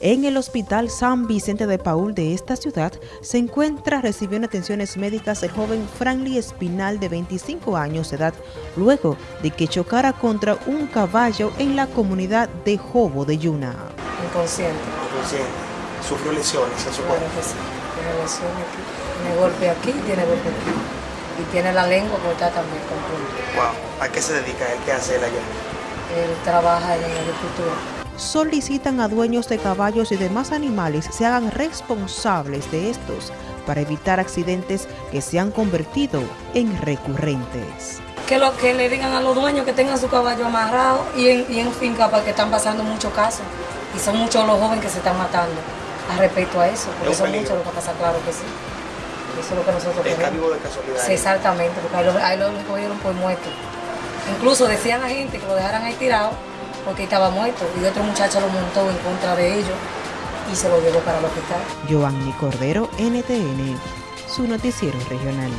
En el Hospital San Vicente de Paul de esta ciudad se encuentra recibiendo atenciones médicas el joven Franklin Espinal de 25 años de edad, luego de que chocara contra un caballo en la comunidad de Jobo de Yuna. Inconsciente. Inconsciente. Sufrió lesiones en su Claro cuerpo. que sí. Tiene lesiones aquí. Tiene golpe aquí, tiene golpe aquí. Y tiene la lengua cortada también con punto. Wow. ¿A qué se dedica él? ¿Qué hace él allá? Él trabaja en agricultura. Solicitan a dueños de caballos y demás animales se hagan responsables de estos para evitar accidentes que se han convertido en recurrentes. Que lo que le digan a los dueños que tengan su caballo amarrado y en, y en finca porque están pasando muchos casos. Y son muchos los jóvenes que se están matando a respecto a eso. Porque Es son muchos los que pasa, claro que sí. Eso es lo que nosotros queremos. vivo de casualidad. Sí, exactamente, porque ahí lo, ahí lo cogieron por muerto. Incluso decían a gente que lo dejaran ahí tirado porque estaba muerto y otro muchacho lo montó en contra de ellos y se lo llevó para el hospital. Giovanni Cordero, NTN, su noticiero regional.